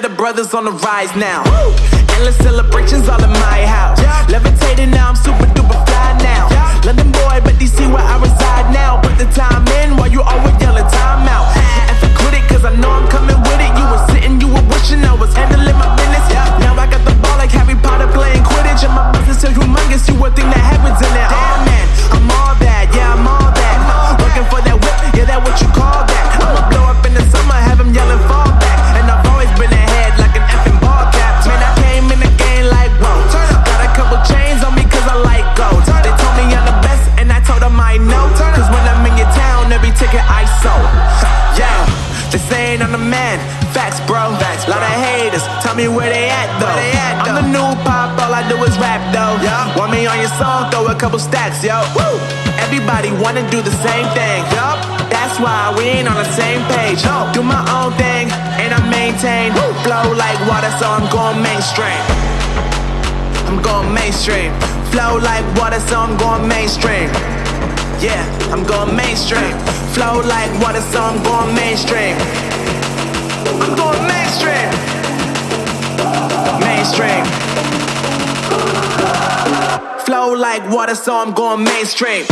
yeah, the brothers on the rise now. Endless celebrations all in my house. Levitating now, I'm super duper fly now. London boy, but DC where I reside now. Put the time in while you always yelling time out. And for quit it, cause I know I'm coming with it. You were sitting, you were wishing I was handling my business. Now I got the ball like Harry Potter playing Quidditch. And my business is humongous, you would think that happens couple stacks, yo. Woo! Everybody wanna do the same thing. Yup. That's why we ain't on the same page. No. Do my own thing, and I maintain. Woo. Flow like water, so I'm going mainstream. I'm going mainstream. Flow like water, so I'm going mainstream. Yeah, I'm going mainstream. Flow like water, so I'm going mainstream. I'm going mainstream. Mainstream. Flow like water, so I'm going mainstream.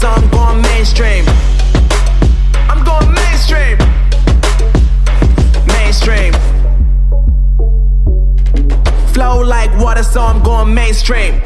So I'm going mainstream. I'm going mainstream. Mainstream. Flow like water, so I'm going mainstream.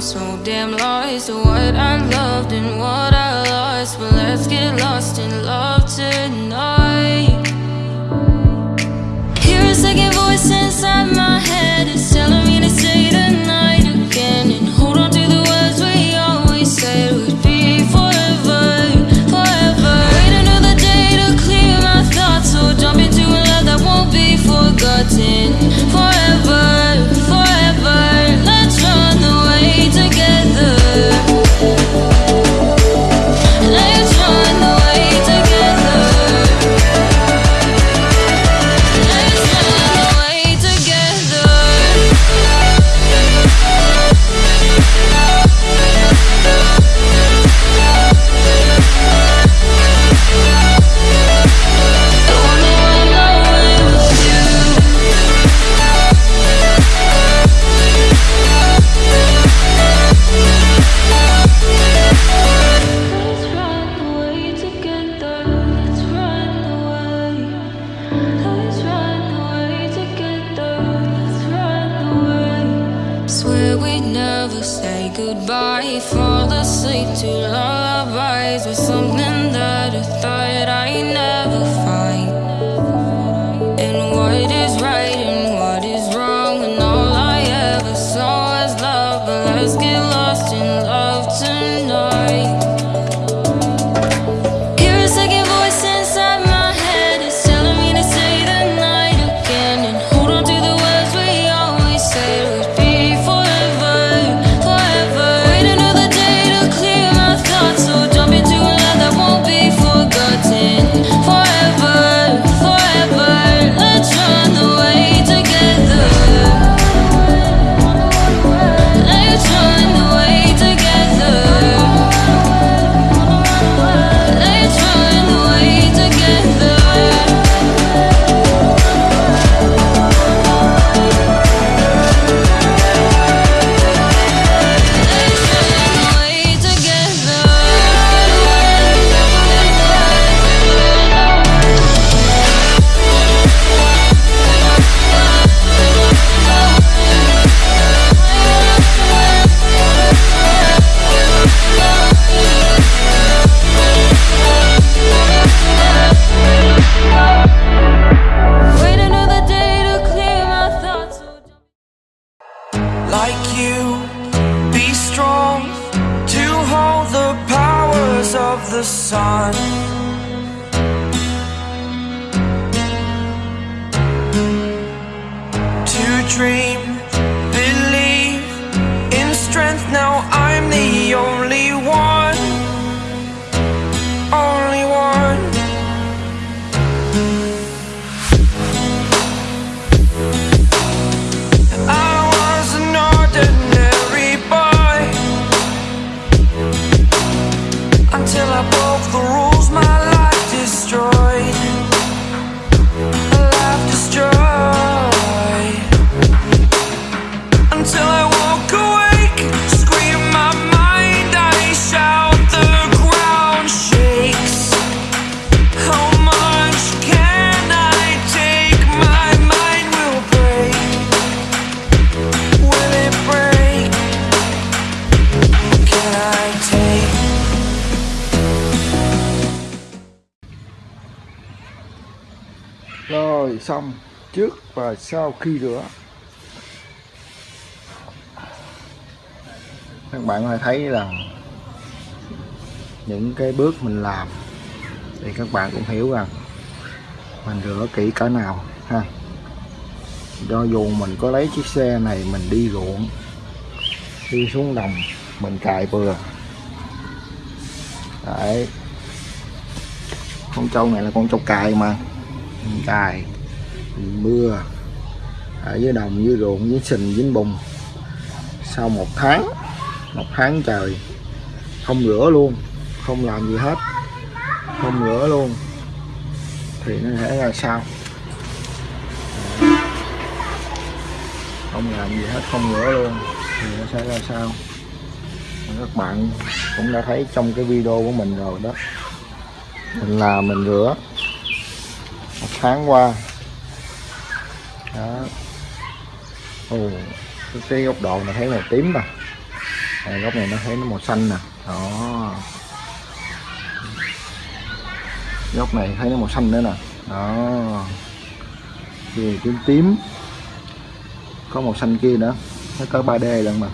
So damn lost to what I loved and what I lost. But let's get lost in love tonight. The sun. To dream, rồi xong, trước và sau khi rửa. Các bạn có thể thấy là những cái bước mình làm thì các bạn cũng hiểu rằng mình rửa kỹ cỡ nào, ha. Do dù mình có lấy chiếc xe này mình đi ruộng, đi xuống đồng, mình cài bừa. Đấy. Con trâu này là con trâu cài mà, mình cài mưa, ở dưới đồng, dưới ruộng, dưới sình, dưới bùn. Sau một tháng một tháng trời, không rửa luôn, không làm gì hết, không rửa luôn, thì nó sẽ ra sao? Không làm gì hết, không rửa luôn, thì nó sẽ ra sao? Các bạn cũng đã thấy trong cái video của mình rồi đó. Mình làm, mình rửa. Một tháng qua đó. Ồ cái- góc độ này thấy màu tím mà. À, góc này nó thấy nó màu xanh nè. Đó. Góc này thấy nó màu xanh nữa nè. Đó. Kia tím tím. Có màu xanh kia nữa. Nó có 3D lận mà.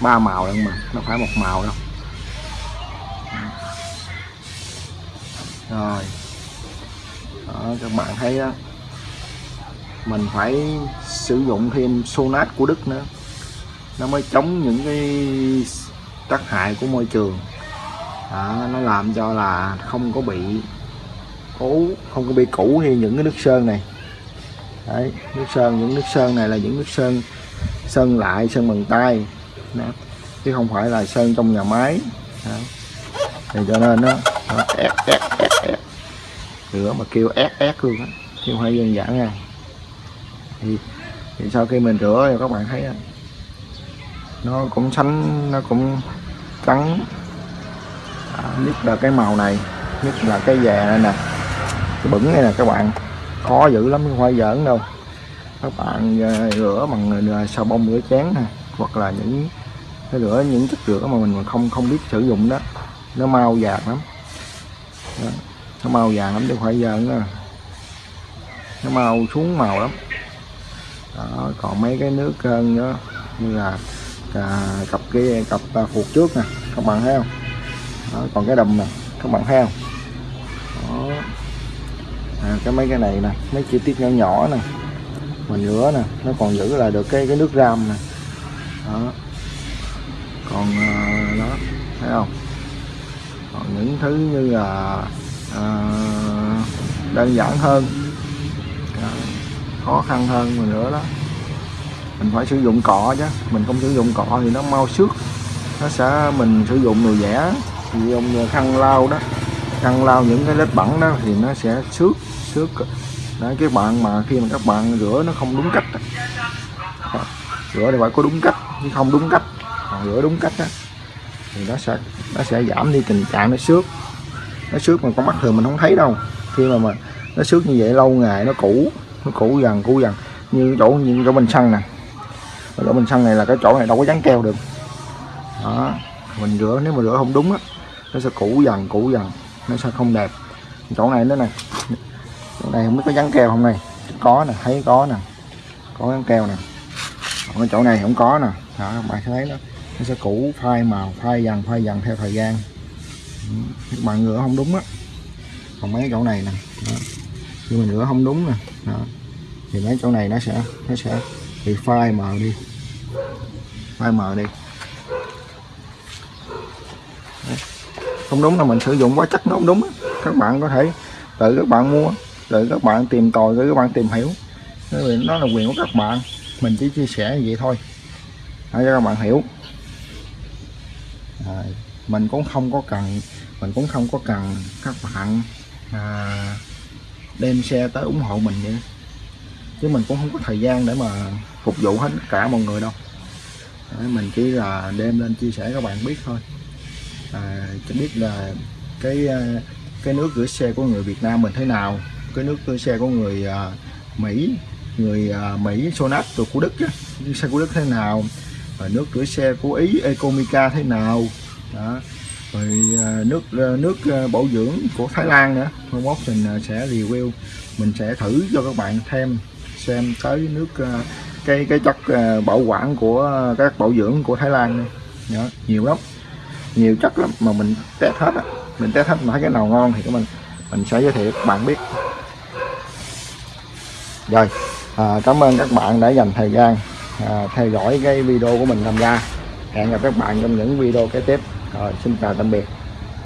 Ba màu lận mà. Nó phải một màu đâu. Rồi. Đó, các bạn thấy đó mình phải sử dụng thêm sonat của Đức nữa. Nó mới chống những cái tác hại của môi trường. Đó, nó làm cho là không có bị cũ không có bị cũ như những cái nước sơn này. Đấy nước sơn những nước sơn này là những nước sơn sơn lại sơn bằng tay. Đó. chứ không phải là sơn trong nhà máy. Đó. thì cho nên nó, nó ép ép ép ép. Rửa mà kêu ép ép luôn á. Chứ không phải đơn giản nha thì, thì sau khi mình rửa thì các bạn thấy nó cũng sánh nó cũng trắng. À, nhất là cái màu này nhất là cái già này nè cái bẩn này nè các bạn. Khó dữ lắm không phải giỡn đâu. Các bạn à, rửa bằng à, xà bông rửa chén nè hoặc là những cái rửa những chất rửa mà mình không không biết sử dụng đó. Nó mau vàng lắm. Đó. nó mau vàng lắm chứ phải giỡn nó mau xuống màu lắm đó, còn mấy cái nước cơn nữa như là à, cặp kia cặp à, phục trước nè các bạn thấy không? Đó, còn cái đầm nè các bạn thấy không? Đó. À, cái mấy cái này nè mấy chi tiết nhỏ nhỏ nè mình rửa nè nó còn giữ lại được cái cái nước ram nè. Đó. Còn à, đó thấy không? Còn những thứ như là à, đơn giản hơn khó khăn hơn mình nữa đó. Mình phải sử dụng cọ chứ mình không sử dụng cọ thì nó mau xước. Nó sẽ mình sử dụng đồ rẻ thì dùng khăn lau đó. Khăn lau những cái vết bẩn đó thì nó sẽ xước xước. Đấy các bạn mà khi mà các bạn rửa nó không đúng cách đó, rửa thì phải có đúng cách chứ không đúng cách. Còn rửa đúng cách đó, thì nó sẽ nó sẽ giảm đi tình trạng nó xước. Nó xước mà con mắt thường mình không thấy đâu. Khi mà mà nó xước như vậy lâu ngày nó cũ nó cũ dần cũ dần. Như chỗ như chỗ bình xăng nè. Chỗ bình xăng này là cái chỗ này đâu có dán keo được. Đó, mình rửa, nếu mà rửa không đúng á, nó sẽ cũ dần cũ dần. Nó sẽ không đẹp. Chỗ này nữa nè. Chỗ này không biết có dán keo không này. Có nè, thấy có nè. Có dán keo nè. Còn cái chỗ này không có nè. Đó, các bạn sẽ thấy nó nó sẽ cũ phai màu, phai dần phai dần theo thời gian. Các bạn rửa không đúng á. Còn mấy chỗ này nè. Đó khi mình rửa không đúng nè. Đó. thì mấy chỗ này nó sẽ nó sẽ bị phai mờ đi. Phai mờ đi. Đấy. không đúng là mình sử dụng quá chất nó không đúng các bạn có thể tự các bạn mua tự các bạn tìm tòi tự các bạn tìm hiểu. Bởi vì nó là quyền của các bạn. Mình chỉ chia sẻ như vậy thôi. Để cho các bạn hiểu. À, mình cũng không có cần mình cũng không có cần các bạn à, đem xe tới ủng hộ mình vậy? Chứ mình cũng không có thời gian để mà phục vụ hết cả mọi người đâu. Đấy, mình chỉ là đem lên chia sẻ các bạn biết thôi. À, cho biết là cái à, cái nước rửa xe của người Việt Nam mình thế nào cái nước rửa xe của người uh, Mỹ người uh, Mỹ Sonat từ của Đức á, xe của Đức thế nào và nước rửa xe của Ý Ecomica thế nào đó rồi à, nước à, nước à, bổ dưỡng của Thái Lan nữa. Hôm mốt mình sẽ review mình sẽ thử cho các bạn thêm xem tới nước cái cái chất bảo quản của các bảo dưỡng của Thái Lan đó, nhiều lắm. Nhiều chất lắm mà mình test hết á. Mình test hết mà thấy cái nào ngon thì mình mình sẽ giới thiệu các bạn biết. Rồi à, cảm ơn các bạn đã dành thời gian à, theo dõi cái video của mình tham gia. Hẹn gặp các bạn trong những video kế tiếp rồi xin chào tạm biệt.